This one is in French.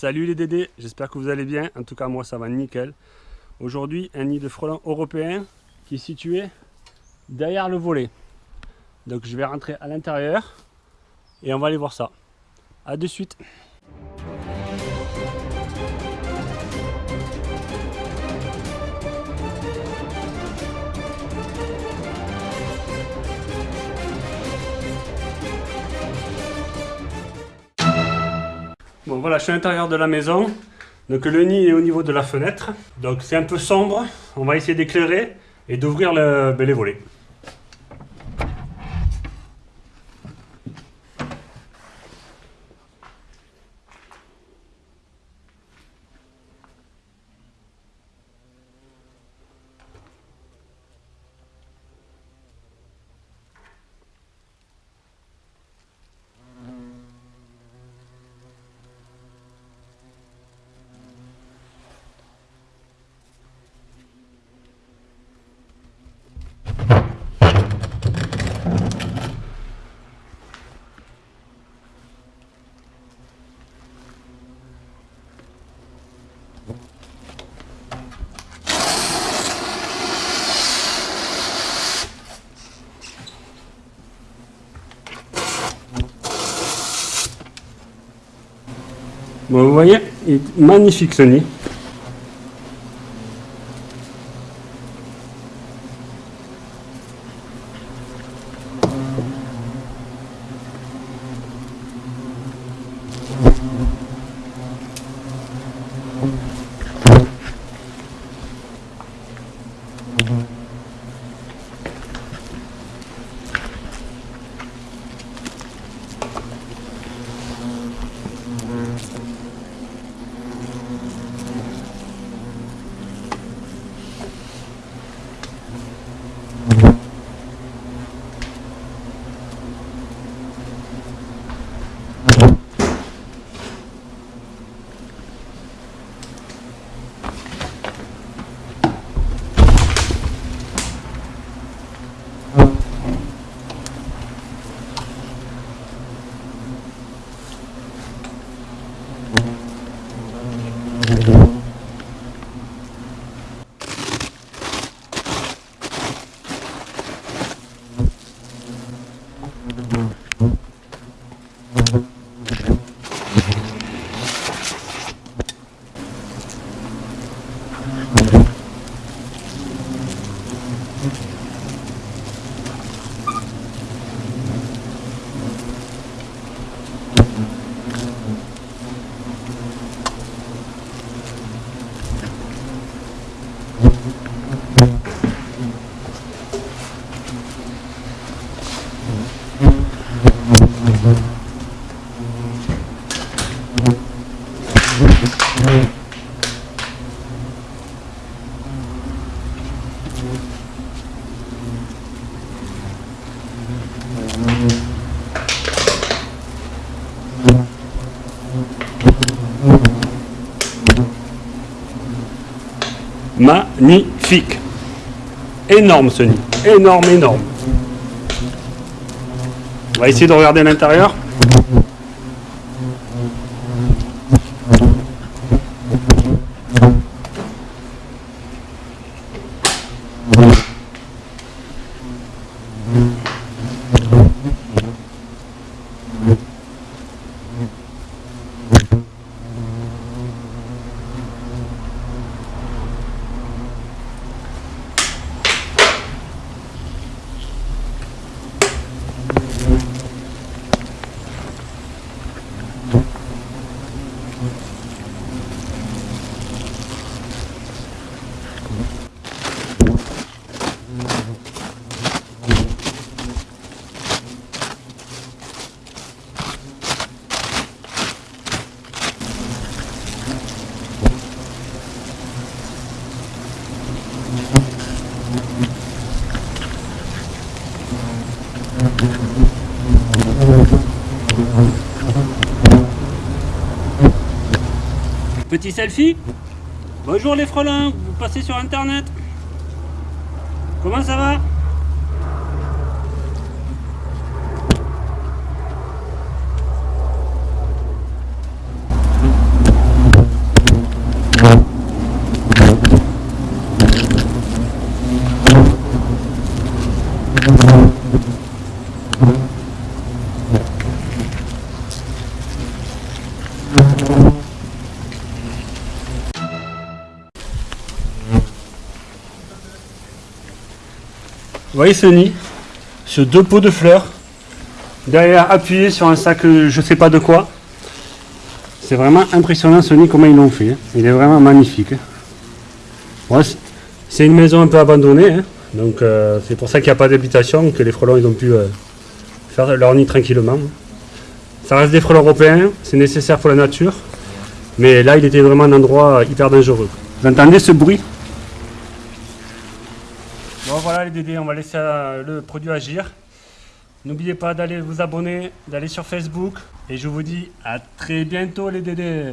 Salut les Dédés, j'espère que vous allez bien. En tout cas, moi, ça va nickel. Aujourd'hui, un nid de frelons européen qui est situé derrière le volet. Donc, je vais rentrer à l'intérieur et on va aller voir ça. A de suite. Bon voilà, je suis à l'intérieur de la maison. Donc le nid est au niveau de la fenêtre. Donc c'est un peu sombre. On va essayer d'éclairer et d'ouvrir ben, les volets. Vous voyez, il est magnifique ce nid. Mm-hmm. Magnifique. Énorme ce nid. Énorme, énorme. On va essayer de regarder l'intérieur. Petit selfie. Bonjour les frelins, vous passez sur internet. Comment ça va? Voyez ce nid Sur deux pots de fleurs. Derrière appuyé sur un sac euh, je sais pas de quoi. C'est vraiment impressionnant ce nid comment ils l'ont fait. hein. Il est vraiment magnifique. hein. C'est une maison un peu abandonnée. hein. Donc euh, c'est pour ça qu'il n'y a pas d'habitation, que les frelons ils ont pu euh, faire leur nid tranquillement. Ça reste des frelons européens, c'est nécessaire pour la nature. Mais là il était vraiment un endroit hyper dangereux. Vous entendez ce bruit? Bon voilà les dédés, on va laisser euh, le produit agir. N'oubliez pas d'aller vous abonner, d'aller sur Facebook. Et je vous dis à très bientôt les dédés